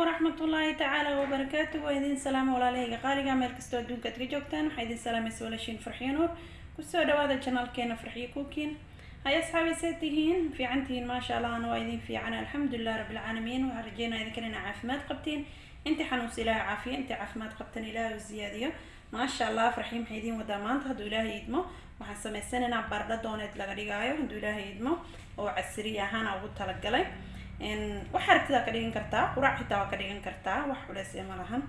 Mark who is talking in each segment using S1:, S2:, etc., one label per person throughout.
S1: waraxmatullaahi tacaala wabarakaatu waa idin salaama walaalahayga qaaliga meel kastoo adduunka ad ka joogtaan waxaa idin salaamaysa walaashiin farxiyo nuur. Kusoo dhawaada janaalkeena farxiyo kuukiin hay asxaabi see tihiin fiican tihiin maasha allah ana waa idin fiican. Alxamdulilah rabbilcaalamiin waxaan rajeynaya idinkana inaa caafimaad qabtiin. Inti xanuunsa ilaahay caafiya inti caafimaad qabtan ilaahay u siyaadiyo maasha allah farxiyo maxay idiin wadaa maanta? Hadduu ilaahay idmo waxaan samaysanaynaa bardha dooneed laga dhigaayo. Hadduu ilaahay idmo oo casri ahaan ugu talagalay waxaa aragtidaa ka dhigan kartaa quraac xitaa waa ka dhigan kartaa wax culeys ee ma lahan.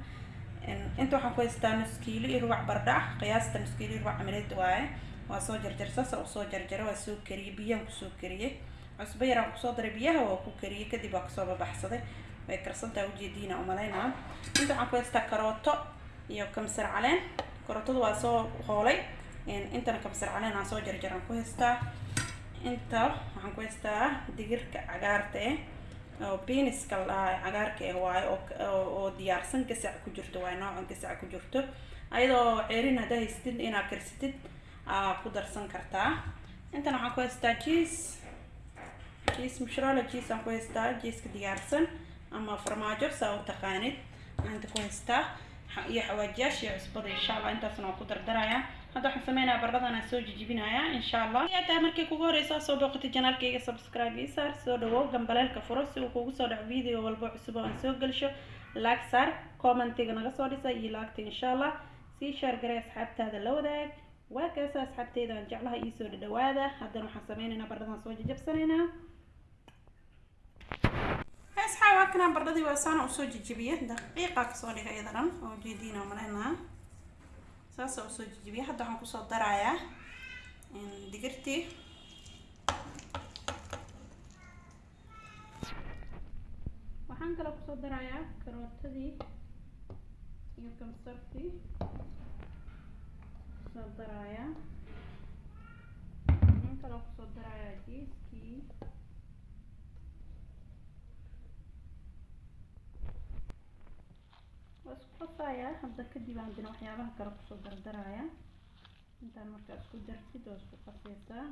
S1: Inta waxaan ku haystaa nuskiilo iyo rubac bardha ah qiyaasta nuskiilo iyo rubac camileed waaye waa soo jarjar saasa u soo jarjara waa soo kariyey biyaan ku soo kariyey cusbo yaraan ku soo daray biyaha waa ku kariyey kadib waa ka soo babaxsaday. Way karsantaa ujeediina umalaynaa inta waxaan ku haystaa karooto iyo kamsar caleen. Karootada waa soo hoolay intana kamsar caleen aan soo jarjaraan ku haystaa. Inta waxaan ku haystaa digirka cagaarta eh oo beaniska ladhaha cagaarka eh waayo oo diyaarsan gasac ku jirto waayo noocan gasac ku jirto. Ayadoo ceerin haddaa haystid inaad karsatid aa ku darsan kartaa. Intan waxaan ku haystaa jiis. Jiis mushrola jiis aan ku haystaa jiiska diyaarsan ama farmaajo saa u taqaanid. Inta ku haystaa iyo xawaajiyaasha iyo cusbada insha allah intaasna waan ku dardarayaa hadda waxaan sameynayaa bardhadan aan soo jijibinayaa insha allah taa markii kugu horeysa soo booqatay janaalkayga subscribe ii saar soo dhawow gambaleelka furo si uu kugu soo dhaco video walbo cusub aan soo gelsho. Laag saar commentiga naga soo dhisa iyo laagta insha allah sii shaar garay asxaabtaada la wadaag. Waa kaasa asxaabteyda aan jeclaha iisoo dhadhawaada. Haddana waxaan sameynaynaa bardhadan soo jajabsanaynaa asxaab waa kanaa bardhadii waa saana u soo jijibiye. Daqiiqa ka soo dhiga iyadanan oo jeediina malaynaa saasa u soo jijibiye hadda waxaan ku soo darayaa digirtii waxaan kaloo ku soo darayaa karootadii iyo kamsartii ku soo darayaa. Waxaan kaloo ku soo darayaa jiiskii qasayaa hadda kadib aan waxyaabaha kale ku soo dardaraya. Intaan markaa isku dartid oo isku qasaysaa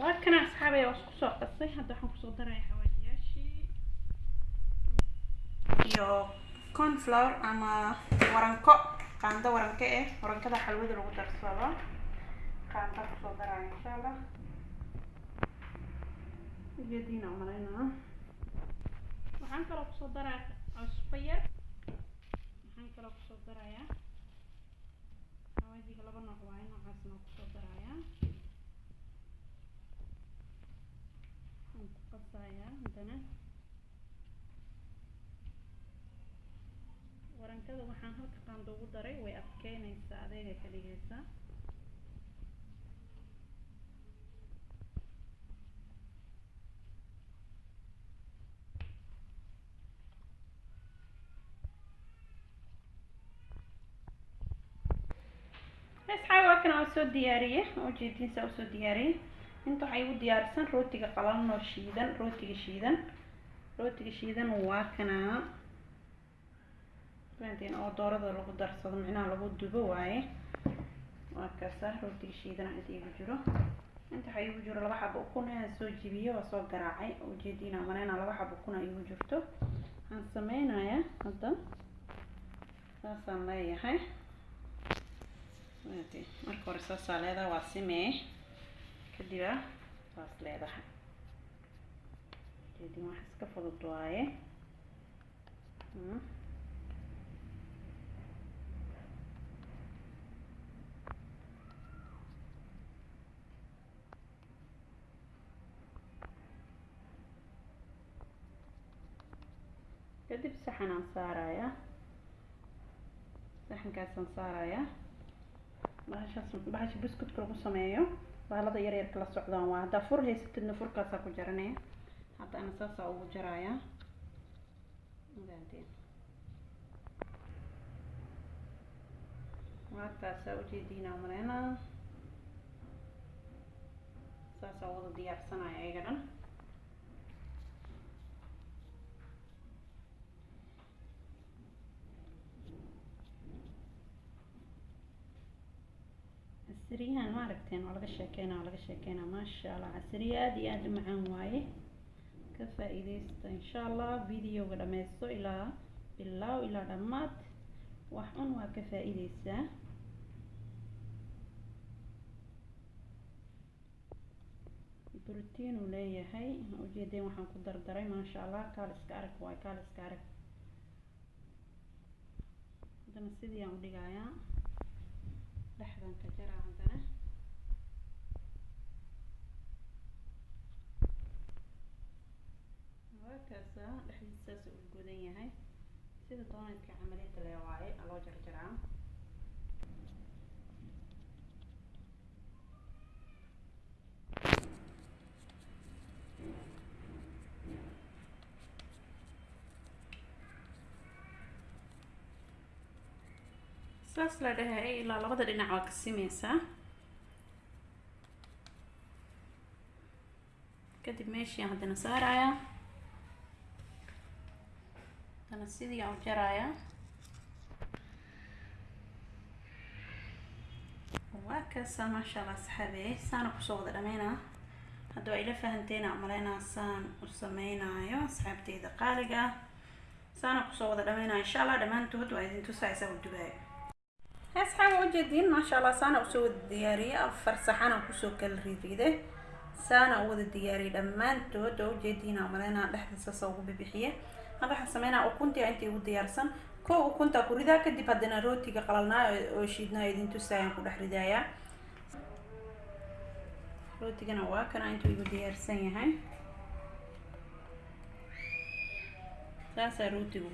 S1: waa kana asxaabay waa isku soo qasay. Hadda waxaan ku soo daraya xawaajiyaashii iyo cornflour ama waranko qaando waranko eh warankada xalwada lagu darsado qaanda ku soo daraya insha allah ujeediina umalaynaa waxaan kaloo ku soo daraa cusbo yar. Waxaan kaloo ku soo darayaa. Xawaajiga laba nooc waaye noocaasna ku soo darayaa. Waxaan ku qasayaa haddana warankada waxaan halka qaando ugu daray way adkeynaysaa adeegay ka dhigaysaa asxaabi waa kana waa soo diyaariyey oo jeediinsa u soo diyaariyey inta waxaa igu diyaarsan rootiga qalalan oo shiidan rootiga shiidan rootiga shiidan waa kanaa fahanteen oo doorada lagu darsado micnaha lagu dubo waaye waa kaasa rootiga shiidana inta igu jiro inta waxaa igu jiro laba xabo ukun aan soo jibiyo waa soo garaacay ujeediina maleyna laba xabo ukun a igu jirto waxaan sameynayaa hadda saasaan leeyahay marka hore saasaa leedaha waa simee kadiba saas leedahay jeedin wax iska fudud waaye kadib saxanaan saarayaa saxankaasaan saarayaa bahashaas bahasha biscuitka lagu sameeyo. Bahalada yar yarka la socdaan. Waa haddaa fur haysatidna furkaasaa ku jaranaya hadda ana saasaa ugu jarayaa ogaanteen markaasaa ujeediina maleynaa saasaa wada diyaarsanaya ayaga dhan casriyahan ma aragteen waa laga sheekeynaa waa laga sheekeynaa maasha allah casriye aada iyo aada u macaan waaye ka faa-iideysta insha allah videoga dhameysto ilaa bilaaw ilaa dhammaad wax un waa ka faa-iideysaa brotiin uu leeyahay ujeedeen waxaan ku dardaray maasha allah kaal iska arag waay kaal iska arag haddana sidii aan udhigayaa dhexdan ka jaraa haddana waakaasa dhexdiisaas uu godan yahay sida dooneedka camaliyada lee waaye aa saas la dhahay ilaa labada dhinac waa ka simeysaa kadib meeshii aan haddana saarayaa. Haddana sidii aan u jarayaa. Waa kaasa maasha allah saxaabey saana ku soo wada dhameynaa hadda waa ila fahanteena umaleynaa saan u sameynaayo asxaabteyda qaaliga. Ah saana ku soo wada dhameynaa insha allah dhammaantood waa idin tusaysaa u dubaayo asxaaba ujeediin maasha allah saana u soo wada diyaariyay afar saxana ku soo kala riiriday saana u wada diyaariyay dhammaantood oo ujeediina umaleynaa dhexdiisa soo ugu bibixiye hadda waxaan sameynaa ukuntii intii ugu diyaarsan ko ukunta ku ridaa kadib haddana rootiga qalalnaa oo shiidnaa idin tusaayaan ku dhex ridayaa rootigana waa kana intuu igu diyaarsan yahay. Saasaa rootiga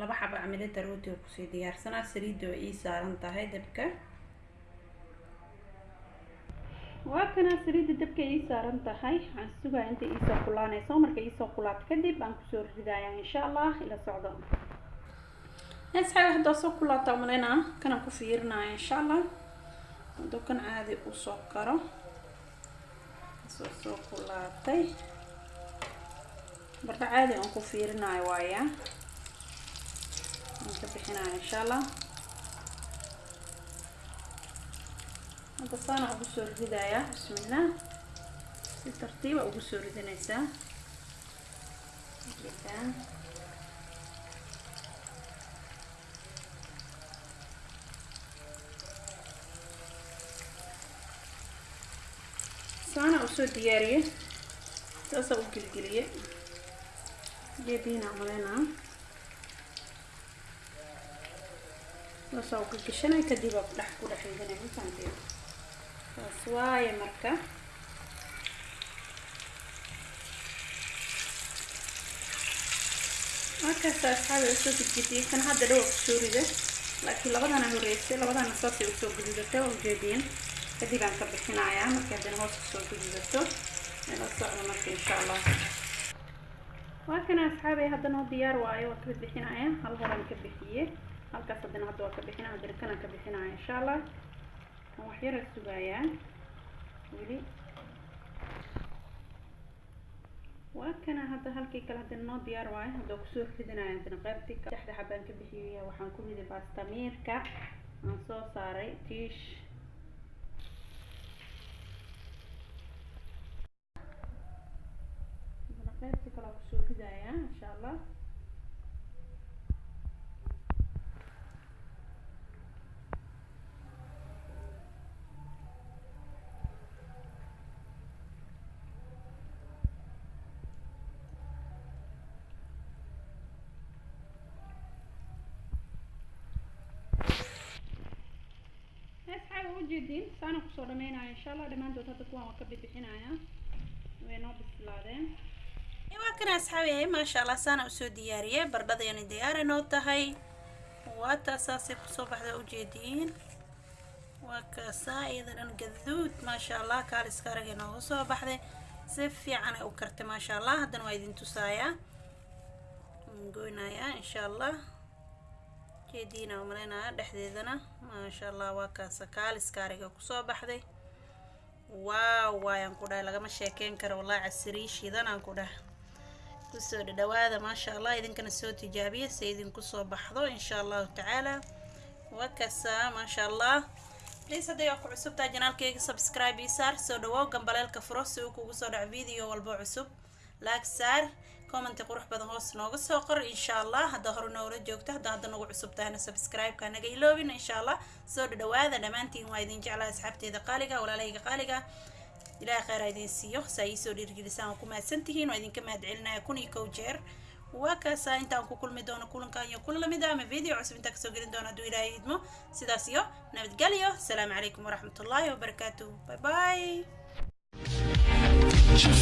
S1: laba xaba camilada rootiga ku sii diyaarsanaa saliidda oo ii saaran tahay dabka. Waa kana saliidda dabka ii saaran tahay. Waxaan sugaa inta iisoo kulaanayso marka iisoo kulaato kadib aan ku soo ridaya insha allah ila socdo. Asxaabi haddaa soo kulaata umaleynaa kanaan ku fiirinaya insha allah hadduu kan caadi u soo karo soo soo kulaatay. Bardha caadi aan ku fiirinayo waaya aan ka bixinaya insha allah hadda saana ugu soo ridayaa bismillah si tartiiba ugu soo ridinaysaa gedaan saana u soo diyaariye saasaa u gelgeliye jeediina maleynaa saasaa u gelgeshanay kadib aa kudhex ku dhex ridanay mafahanteen saas waaye marka. Markaasa asxaabi u soo gudgudiyay kan hadda dhawa ku soo rida laakiin labadana horeysay labadana saasay u soo gududatay oo ujeediin kadib aan ka bixinayaa markii haddana hoos ku soo gududato ila socdo marka insha allah. Waa kana asxaabay haddana diyaar waayo waa ka bixinaya hal horan ka bixiye halkaas haddana hadda waa ka bixinaya haddana kanaan ka bixinaya insha allah kan wax yara sugayaa. Weli. Waa kana hadda halkii kale haddana noo diyaar waayo hadda ku soo ridinaya haddana qaybtii saddexda xabaan ka bixiyay waxaan ku riday baastamiirka. Aan soo saaray tiish. Qaybtii kale waa ku soo ridaya insha allah ujeediin saana ku soo dhameynaya insha allah dhammaantood hadda kuwaan waa ka bixinaya way bislaadeen waa kana asxaabi maasha allah saana u soo diyaariyey bardhadayani diyaari noo tahay waa taasaasay ku soo baxda ujeediin waa kaasaa iyada dhan gaduud maasha allah kaaliska aragay nooga soo baxday si fiican ay u kartay maasha allah haddana waa idin tusaayaa goynayaa insha allah jeediina umaleynaya dhexdeedana maasha allah waa kaasa kaaliska ariga ku soo baxday. Waaw waayaan ku dhahay lagama sheekeyn karo wallahi casiriy shidanaan ku dhahay. Kusoo dhadhawaada maasha allah idinkana soo tijaabiya si idinku soo baxdo insha allahu tacaala. Wakasa maasha allah please hadday waa ku cusubtaa janaalkayga subscribe ii saar soo dhawow gambaleelka furo si uu kugu soo dhaco video walbo cusub. Laag saar commenti qurux badan hoos nooga soo qor insha allah haddaa hore noola joogto haddaa hadda nagu cusub tahana subscribe-ka naga iloobin insha allah soo dhadhawaada dhammaantiin waa idin jeclaa asxaabteeda qaaliga walaalahayga qaaliga. Ilaahay kheyr ha idin siiyo. Saa ii soo dhiirgelisaan waa ku mahadsantihiin waa idinka mahad celinaya kun iyo kow jeer. Waa kaasaa intaan ku kulmi doono kulankan iyo kun la mid ah ama video cusub intaan ka soo gelin doono hadduu ilaahay idmo. Sidaas iyo nabadgelyo. Asalaamu calaykum waraxmatullaahi wabarakaatuh bye bye
S2: Your